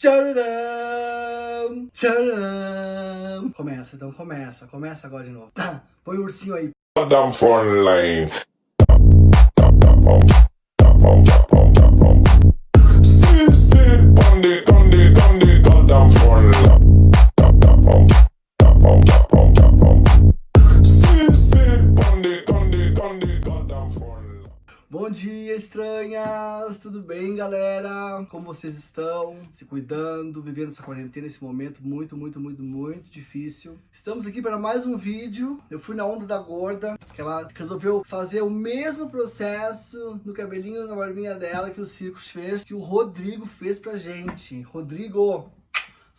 Tcharam! Tcharam! Começa, então começa. Começa agora de novo. Tá, põe o ursinho aí. Damn phone line. Sleep, Tudo bem, galera? Como vocês estão? Se cuidando, vivendo essa quarentena, esse momento muito, muito, muito, muito difícil. Estamos aqui para mais um vídeo. Eu fui na onda da gorda, que ela resolveu fazer o mesmo processo no cabelinho, na barbinha dela que o Circus fez, que o Rodrigo fez pra gente. Rodrigo,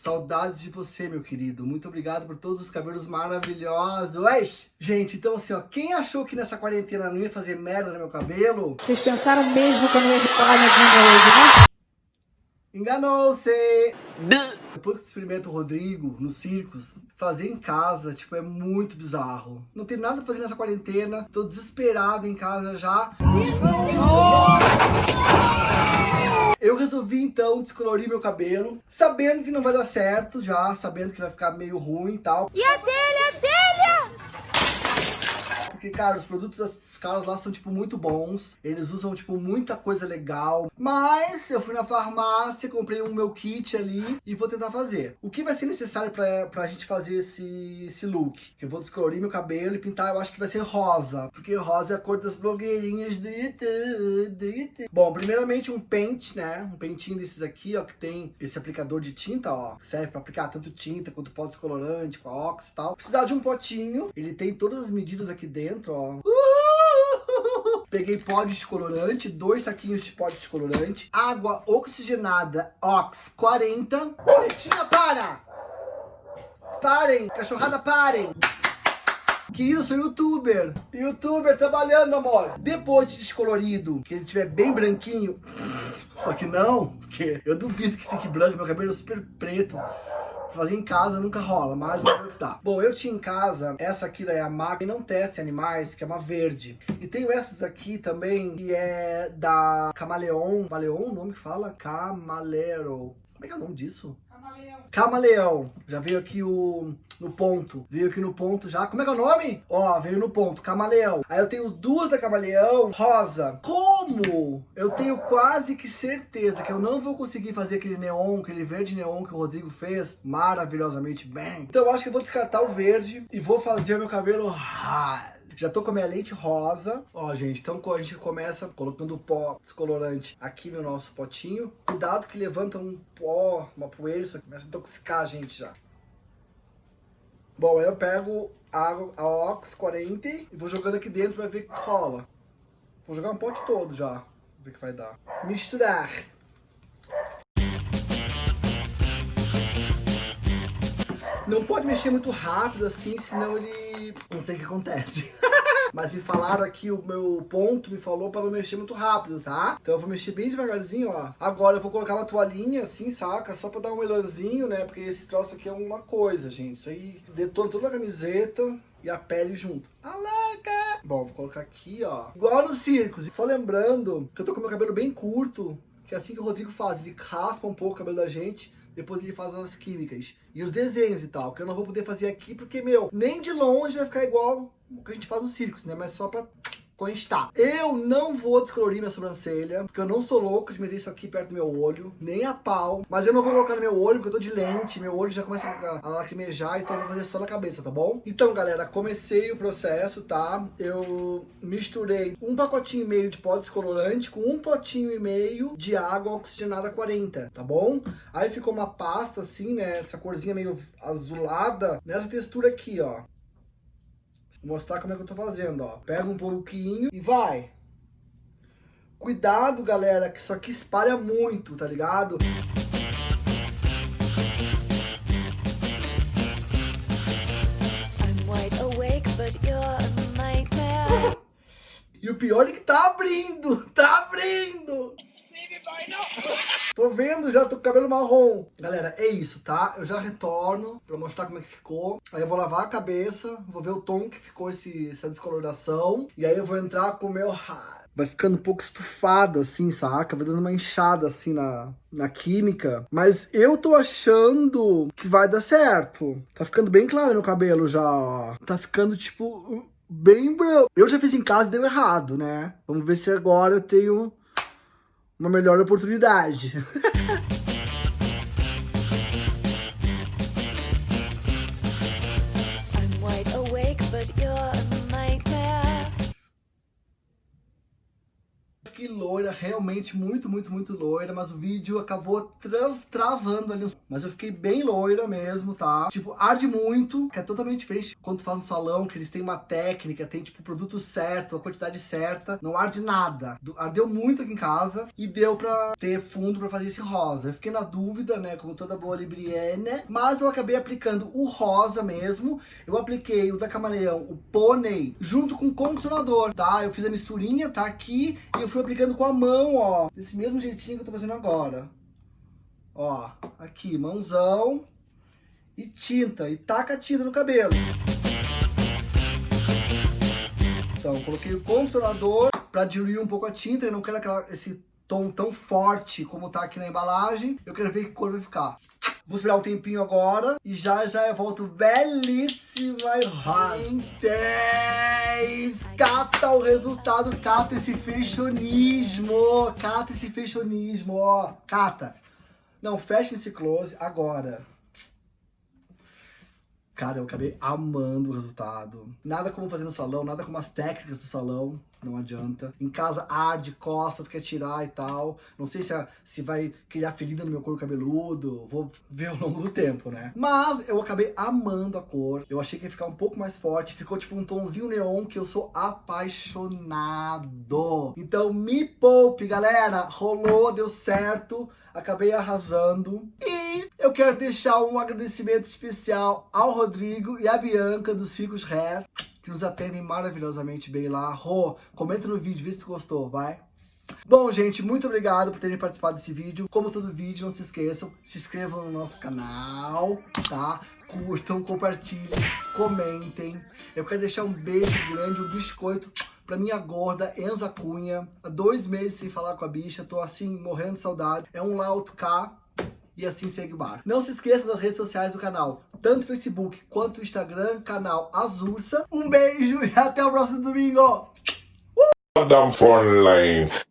Saudades de você, meu querido. Muito obrigado por todos os cabelos maravilhosos. Gente, então assim, ó, quem achou que nessa quarentena não ia fazer merda no meu cabelo, Vocês pensaram mesmo que eu não ia reparar minha bunda hoje, né? enganou-se. Depois que tu experimenta o Rodrigo no circos, fazer em casa, tipo, é muito bizarro. Não tem nada pra fazer nessa quarentena, tô desesperado em casa já. Eu resolvi então descolorir meu cabelo, sabendo que não vai dar certo já, sabendo que vai ficar meio ruim e tal. E a telha, a telha! Porque, cara, os produtos dos caras lá são, tipo, muito bons. Eles usam, tipo, muita coisa legal. Mas eu fui na farmácia, comprei um meu kit ali e vou tentar fazer. O que vai ser necessário pra, pra gente fazer esse, esse look? Eu vou descolorir meu cabelo e pintar, eu acho que vai ser rosa. Porque rosa é a cor das blogueirinhas. Bom, primeiramente um pente, né? Um pentinho desses aqui, ó, que tem esse aplicador de tinta, ó. Serve pra aplicar tanto tinta quanto pó descolorante, com a e tal. Precisar de um potinho. Ele tem todas as medidas aqui dentro, ó. Uhul! Peguei pó descolorante, dois saquinhos de pó descolorante, água oxigenada Ox 40. Boletinha, para! Parem! Cachorrada, parem! Querido, sou youtuber. Youtuber trabalhando, amor. Depois de descolorido, que ele tiver bem branquinho. Só que não, porque eu duvido que fique branco, meu cabelo é super preto. Fazer em casa nunca rola, mas ver o que tá. Bom, eu tinha em casa essa aqui da Yamaha, não teste animais, que é uma verde. E tenho essas aqui também, que é da Camaleon. Camaleon, o nome que fala? Camalero. Como é que é o nome disso? Camaleão. Já veio aqui o no ponto. Veio aqui no ponto já. Como é que é o nome? Ó, veio no ponto. Camaleão. Aí eu tenho duas da Camaleão rosa. Como? Eu tenho quase que certeza que eu não vou conseguir fazer aquele neon, aquele verde neon que o Rodrigo fez maravilhosamente bem. Então eu acho que eu vou descartar o verde e vou fazer o meu cabelo raro. Já tô com a minha lente rosa. Ó, gente, então a gente começa colocando o pó descolorante aqui no nosso potinho. Cuidado que levanta um pó, uma poeira, isso aqui começa a intoxicar a gente já. Bom, eu pego a, a Ox 40 e vou jogando aqui dentro pra ver que rola. Vou jogar um pote todo já, ver o que vai dar. Misturar. Não pode mexer muito rápido assim, senão ele... Não sei o que acontece. Mas me falaram aqui, o meu ponto me falou para não mexer muito rápido, tá? Então eu vou mexer bem devagarzinho, ó. Agora eu vou colocar uma toalhinha assim, saca? Só pra dar um melhorzinho, né? Porque esse troço aqui é uma coisa, gente. Isso aí detona toda a camiseta e a pele junto. Alaca! Bom, vou colocar aqui, ó. Igual no circo. Só lembrando que eu tô com meu cabelo bem curto, que é assim que o Rodrigo faz. Ele raspa um pouco o cabelo da gente depois ele faz as químicas e os desenhos e tal, que eu não vou poder fazer aqui porque, meu, nem de longe vai ficar igual o que a gente faz no circos, né? Mas só pra constar. Eu não vou descolorir minha sobrancelha, porque eu não sou louco de meter isso aqui perto do meu olho, nem a pau. Mas eu não vou colocar no meu olho, porque eu tô de lente, meu olho já começa a lacrimejar, então eu vou fazer só na cabeça, tá bom? Então, galera, comecei o processo, tá? Eu misturei um pacotinho e meio de pó descolorante com um potinho e meio de água oxigenada 40, tá bom? Aí ficou uma pasta assim, né? Essa corzinha meio azulada, nessa textura aqui, ó. Vou mostrar como é que eu tô fazendo, ó. Pega um pouquinho e vai. Cuidado, galera, que isso aqui espalha muito, tá ligado? I'm wide awake, but you're a nightmare. E o pior é que tá abrindo, tá abrindo. Tô vendo já, tô com cabelo marrom. Galera, é isso, tá? Eu já retorno pra mostrar como é que ficou. Aí eu vou lavar a cabeça, vou ver o tom que ficou esse, essa descoloração. E aí eu vou entrar com o meu vai ficando um pouco estufada, assim, saca? Vai dando uma inchada, assim, na, na química. Mas eu tô achando que vai dar certo. Tá ficando bem claro no cabelo já, ó. Tá ficando, tipo, bem branco. Eu já fiz em casa e deu errado, né? Vamos ver se agora eu tenho uma melhor oportunidade. loira, realmente muito, muito, muito loira, mas o vídeo acabou tra travando ali. Mas eu fiquei bem loira mesmo, tá? Tipo, arde muito, que é totalmente diferente quando faz no salão, que eles têm uma técnica, tem tipo o produto certo, a quantidade certa, não arde nada. Ardeu muito aqui em casa e deu pra ter fundo pra fazer esse rosa. Eu fiquei na dúvida, né, como toda boa libriana, mas eu acabei aplicando o rosa mesmo. Eu apliquei o da Camaleão, o Pônei, junto com o condicionador, tá? Eu fiz a misturinha, tá aqui, e eu fui aplicando com a mão, ó, desse mesmo jeitinho que eu tô fazendo agora. Ó, aqui, mãozão e tinta, e taca a tinta no cabelo. Então, coloquei o condicionador pra diluir um pouco a tinta, eu não quero aquela, esse tom tão forte como tá aqui na embalagem. Eu quero ver que cor vai ficar. Vou esperar um tempinho agora e já já eu volto belíssima e. Em 10, cata o resultado, cata esse feixonismo, cata esse feixonismo, ó, cata. Não, fecha esse close agora. Cara, eu acabei amando o resultado. Nada como fazer no salão, nada como as técnicas do salão. Não adianta. Em casa arde, costas, quer tirar e tal. Não sei se, se vai criar ferida no meu couro cabeludo. Vou ver ao longo do tempo, né? Mas eu acabei amando a cor. Eu achei que ia ficar um pouco mais forte. Ficou tipo um tomzinho neon que eu sou apaixonado. Então me poupe, galera. Rolou, deu certo. Acabei arrasando. E eu quero deixar um agradecimento especial ao Rodrigo e à Bianca dos Ficos Hair, que nos atendem maravilhosamente bem lá. Rô, comenta no vídeo, vê se gostou, vai. Bom, gente, muito obrigado por terem participado desse vídeo. Como todo vídeo, não se esqueçam, se inscrevam no nosso canal, tá? Curtam, compartilhem, comentem. Eu quero deixar um beijo grande, um biscoito pra minha gorda Enza Cunha. Há dois meses sem falar com a bicha, tô assim, morrendo de saudade. É um Lauto K e assim segue o bar. Não se esqueça das redes sociais do canal, tanto Facebook quanto Instagram, canal Azursa. Um beijo e até o próximo domingo! Line.